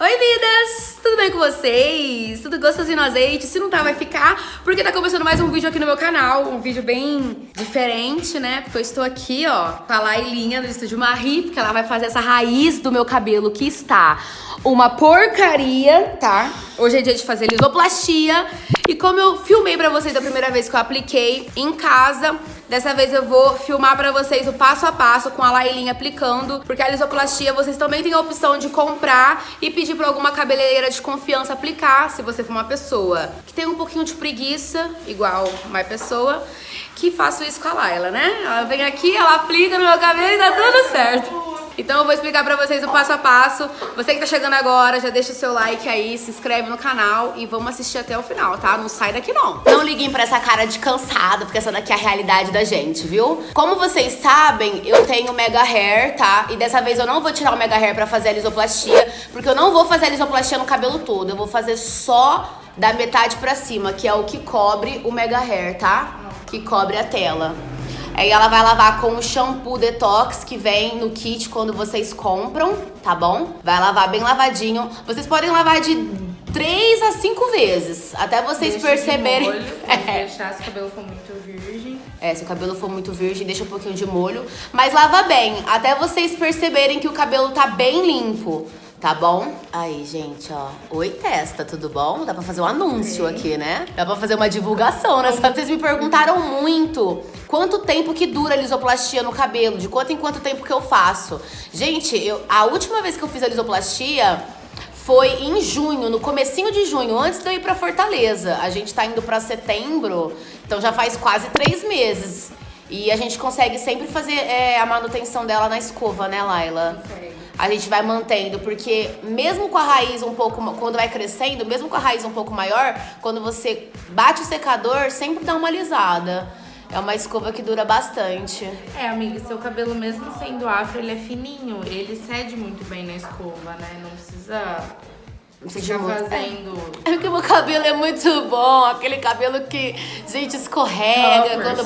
Oi, vidas! Tudo bem com vocês? Tudo gostosinho no azeite? Se não tá, vai ficar, porque tá começando mais um vídeo aqui no meu canal, um vídeo bem diferente, né? Porque eu estou aqui, ó, com a Lailinha do Estúdio Marie, porque ela vai fazer essa raiz do meu cabelo que está uma porcaria, tá? Hoje é dia de fazer lisoplastia, e como eu filmei pra vocês a primeira vez que eu apliquei em casa, Dessa vez eu vou filmar pra vocês o passo a passo com a Lailinha aplicando, porque a lisoplastia vocês também têm a opção de comprar e pedir pra alguma cabeleireira de confiança aplicar, se você for uma pessoa que tem um pouquinho de preguiça, igual uma pessoa, que faça isso com a Laila, né? Ela vem aqui, ela aplica no meu cabelo e tá tudo certo. Então eu vou explicar pra vocês o passo a passo. Você que tá chegando agora, já deixa o seu like aí, se inscreve no canal e vamos assistir até o final, tá? Não sai daqui não. Não liguem pra essa cara de cansado, porque essa daqui é a realidade da gente, viu? Como vocês sabem, eu tenho mega hair, tá? E dessa vez eu não vou tirar o mega hair pra fazer a lisoplastia, porque eu não vou fazer a lisoplastia no cabelo todo. Eu vou fazer só da metade pra cima, que é o que cobre o mega hair, tá? Que cobre a tela. Aí ela vai lavar com o shampoo detox que vem no kit quando vocês compram, tá bom? Vai lavar bem lavadinho. Vocês podem lavar de 3 a 5 vezes, até vocês deixa perceberem. De molho, é. deixar se o cabelo for muito virgem. É, se o cabelo for muito virgem, deixa um pouquinho de molho. Mas lava bem, até vocês perceberem que o cabelo tá bem limpo. Tá bom? Aí, gente, ó. Oi, testa, tudo bom? Dá pra fazer um anúncio Sim. aqui, né? Dá pra fazer uma divulgação, né? Só vocês me perguntaram muito quanto tempo que dura a lisoplastia no cabelo, de quanto em quanto tempo que eu faço. Gente, eu, a última vez que eu fiz a lisoplastia foi em junho, no comecinho de junho, antes de eu ir pra Fortaleza. A gente tá indo pra setembro, então já faz quase três meses. E a gente consegue sempre fazer é, a manutenção dela na escova, né, Laila? Consegue a gente vai mantendo, porque mesmo com a raiz um pouco, quando vai crescendo, mesmo com a raiz um pouco maior, quando você bate o secador, sempre dá uma alisada. É uma escova que dura bastante. É, amiga, seu cabelo mesmo sendo afro, ele é fininho, ele cede muito bem na escova, né? Não precisa ficar fazendo... É. é porque meu cabelo é muito bom, aquele cabelo que, gente, escorrega. Quando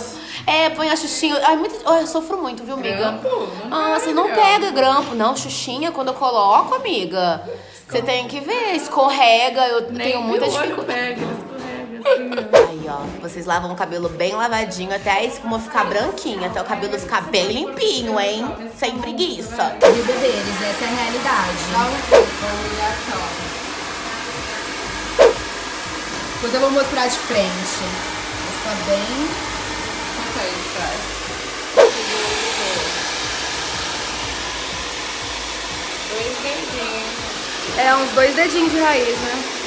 é, põe a xuxinha. Ai, muito, eu sofro muito, viu, amiga? Grampo? Não ah, você não pega grampo. Não, xuxinha, quando eu coloco, amiga, você tem que ver, escorrega. Eu Nem tenho muita dificuldade. Pega, Aí, ó, vocês lavam o cabelo bem lavadinho até a espuma ficar branquinha, até o cabelo ficar bem limpinho, hein? Sem preguiça. Vida deles, essa é a realidade. Depois eu vou mostrar de frente. Está bem sair de trás. Dois dedinhos. É, uns dois dedinhos de raiz, né?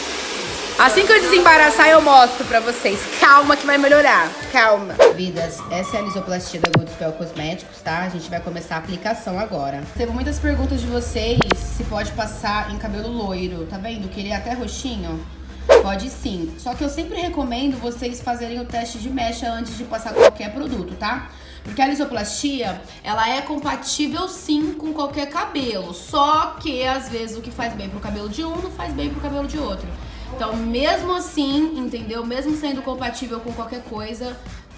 Assim que eu desembaraçar, eu mostro pra vocês. Calma que vai melhorar. Calma. Vidas, essa é a lisoplastia da Good Spell Cosméticos, tá? A gente vai começar a aplicação agora. Teve muitas perguntas de vocês se pode passar em cabelo loiro. Tá vendo que ele é até roxinho? Pode sim. Só que eu sempre recomendo vocês fazerem o teste de mecha antes de passar qualquer produto, tá? Porque a lisoplastia, ela é compatível sim com qualquer cabelo. Só que, às vezes, o que faz bem pro cabelo de um não faz bem pro cabelo de outro. Então, mesmo assim, entendeu? Mesmo sendo compatível com qualquer coisa,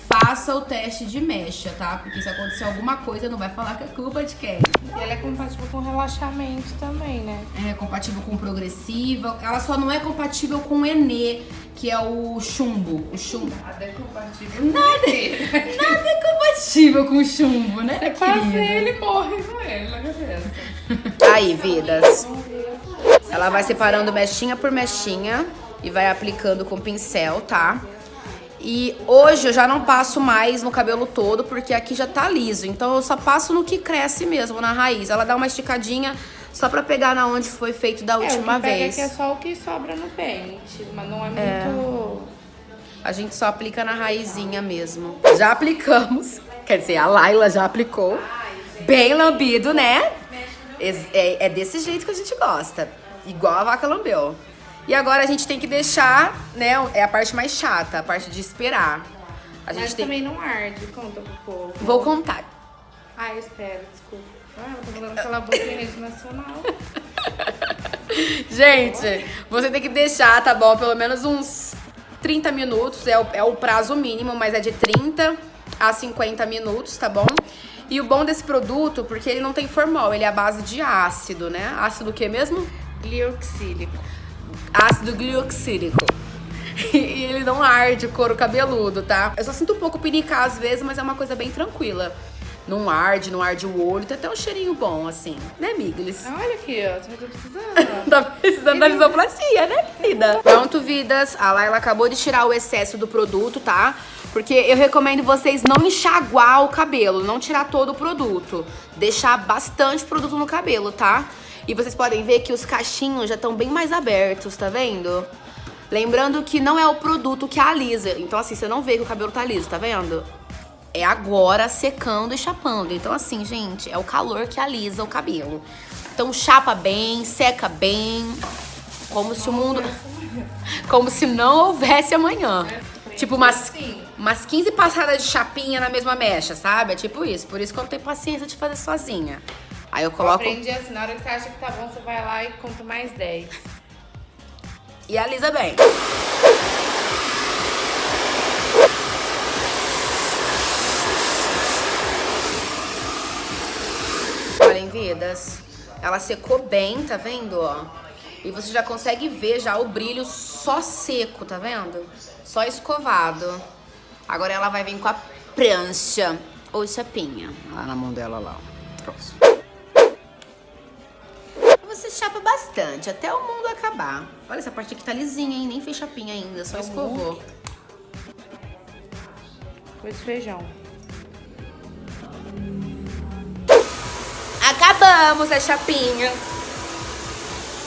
faça o teste de mecha, tá? Porque se acontecer alguma coisa, não vai falar que é culpa de quem. E ela é compatível com relaxamento também, né? É compatível com progressiva. Ela só não é compatível com o Enê, que é o chumbo. O chumbo. Nada é compatível nada, é- nada é compatível com o chumbo, né? Você passa ele morre com ele na cabeça. Aí, vidas. Ela vai separando mechinha por mechinha e vai aplicando com pincel, tá? E hoje eu já não passo mais no cabelo todo, porque aqui já tá liso. Então eu só passo no que cresce mesmo, na raiz. Ela dá uma esticadinha só pra pegar na onde foi feito da última é, o que vez. Pega é só o que sobra no pente, mas não é, é muito... A gente só aplica na raizinha mesmo. Já aplicamos, quer dizer, a Laila já aplicou. Bem lambido, né? É, é desse jeito que a gente gosta. Igual a vaca lambeu. E agora a gente tem que deixar, né, é a parte mais chata, a parte de esperar. A gente Mas tem... também não arde, conta pro povo. Vou contar. Ah, eu espero, desculpa. Ah, ela tá falando aquela boca em rede nacional. gente, você tem que deixar, tá bom, pelo menos uns 30 minutos, é o, é o prazo mínimo, mas é de 30 a 50 minutos, tá bom? E o bom desse produto, porque ele não tem formol, ele é a base de ácido, né? Ácido o que mesmo? Glioxílico. Ácido glioxílico. E ele não arde o couro cabeludo, tá? Eu só sinto um pouco pinicar às vezes, mas é uma coisa bem tranquila. Não arde, não arde o olho, tem até um cheirinho bom, assim. Né, Miglis? Olha aqui, ó. Tô precisando. tá precisando da lisoplastia, né, vida? Pronto, vidas. A Laila acabou de tirar o excesso do produto, tá? Porque eu recomendo vocês não enxaguar o cabelo, não tirar todo o produto. Deixar bastante produto no cabelo, tá? E vocês podem ver que os cachinhos já estão bem mais abertos, tá vendo? Lembrando que não é o produto que alisa. Então, assim, você não vê que o cabelo tá liso, tá vendo? É agora secando e chapando. Então, assim, gente, é o calor que alisa o cabelo. Então, chapa bem, seca bem. Como se o mundo... Como se não houvesse amanhã. Tipo, umas, umas 15 passadas de chapinha na mesma mecha, sabe? É tipo isso. Por isso que eu não tenho paciência de fazer sozinha. Aí eu coloco... Eu aprendi assim, na hora que você acha que tá bom, você vai lá e conta mais 10. E alisa bem. Olhem, vidas. Ela secou bem, tá vendo, ó? E você já consegue ver já o brilho só seco, tá vendo? Só escovado. Agora ela vai vir com a prancha ou chapinha. Lá na mão dela, lá. Pronto chapa bastante, até o mundo acabar. Olha, essa parte aqui tá lisinha, hein? Nem fez chapinha ainda, só escovou. Pôs feijão. Acabamos a chapinha.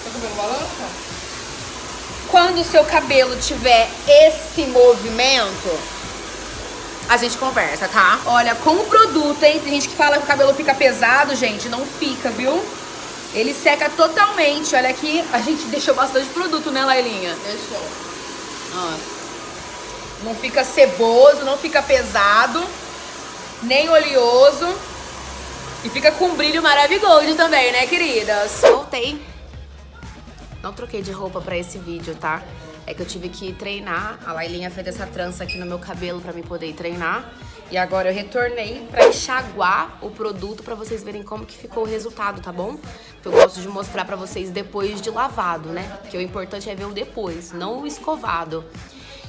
Seu cabelo balança? Quando o seu cabelo tiver esse movimento, a gente conversa, tá? Olha, com o produto, hein? Tem gente que fala que o cabelo fica pesado, gente. Não fica, viu? Ele seca totalmente. Olha aqui, a gente deixou bastante produto, né, Lailinha? Deixou. Ó. Não fica ceboso, não fica pesado, nem oleoso. E fica com brilho maravilhoso também, né, queridas? Voltei. Não troquei de roupa pra esse vídeo, tá? É que eu tive que treinar. A Lailinha fez essa trança aqui no meu cabelo pra mim poder treinar. E agora eu retornei pra enxaguar o produto pra vocês verem como que ficou o resultado, tá bom? Eu gosto de mostrar pra vocês depois de lavado, né? Porque o importante é ver o depois, não o escovado.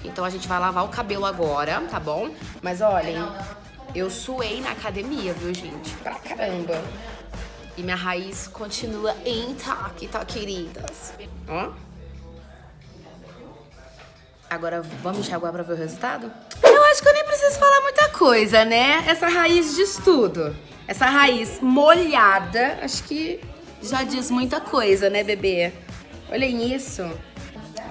Então a gente vai lavar o cabelo agora, tá bom? Mas olhem, eu suei na academia, viu, gente? Pra caramba. E minha raiz continua intacta, queridas. Ó. Agora vamos enxaguar pra ver o resultado? Eu acho que eu nem preciso falar muita coisa, né? Essa raiz diz tudo. Essa raiz molhada, acho que já diz muita coisa, né, bebê? Olhem isso.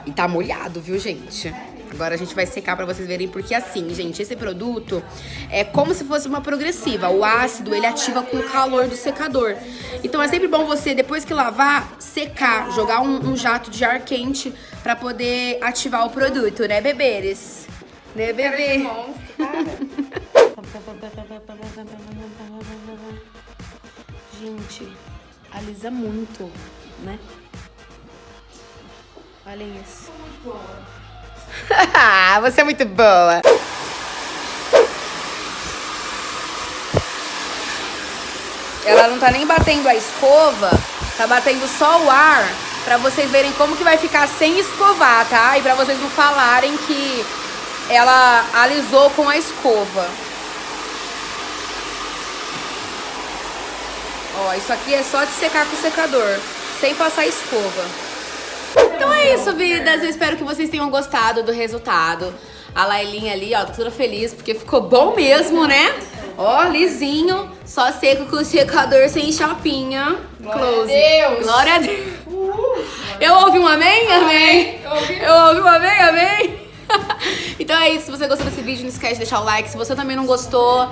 E tá molhado, viu, gente? Agora a gente vai secar pra vocês verem, porque assim, gente, esse produto é como se fosse uma progressiva. O ácido, ele ativa com o calor do secador. Então é sempre bom você, depois que lavar, secar, jogar um, um jato de ar quente pra poder ativar o produto, né, beberes? Né, bebê? Gente, alisa muito, né? Olhem isso. Boa. Você é muito boa. Ela não tá nem batendo a escova, tá batendo só o ar pra vocês verem como que vai ficar sem escovar, tá? E pra vocês não falarem que ela alisou com a escova. Ó, isso aqui é só de secar com o secador, sem passar escova. Então é isso, vidas. Eu espero que vocês tenham gostado do resultado. A Lailinha ali, ó, toda feliz, porque ficou bom mesmo, né? Ó, lisinho, só seco com o secador sem chapinha. Glória Close. a Deus! Glória a Deus! Eu ouvi um amém? Amém! Eu ouvi um amém? Amém! então é isso, se você gostou desse vídeo, não esquece de deixar o like. Se você também não gostou,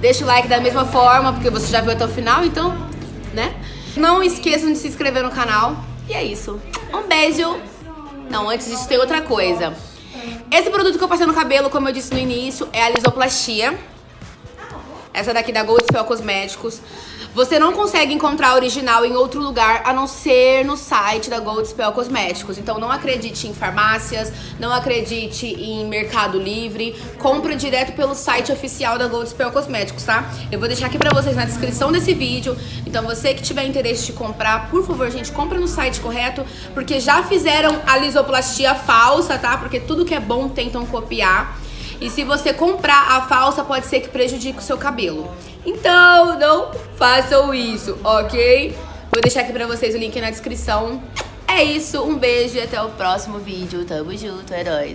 deixa o like da mesma forma, porque você já viu até o final, então, né? Não esqueçam de se inscrever no canal. E é isso. Um beijo. Não, antes disso tem outra coisa. Esse produto que eu passei no cabelo, como eu disse no início, é a lisoplastia. Essa daqui da Gold Spell Cosméticos. Você não consegue encontrar a original em outro lugar a não ser no site da Gold Spell Cosméticos. Então não acredite em farmácias, não acredite em Mercado Livre. Compra direto pelo site oficial da Gold Spell Cosméticos, tá? Eu vou deixar aqui pra vocês na descrição desse vídeo. Então você que tiver interesse de comprar, por favor, gente, compra no site correto, porque já fizeram a lisoplastia falsa, tá? Porque tudo que é bom tentam copiar. E se você comprar a falsa, pode ser que prejudique o seu cabelo. Então, não façam isso, ok? Vou deixar aqui pra vocês o link na descrição. É isso, um beijo e até o próximo vídeo. Tamo junto, é nóis.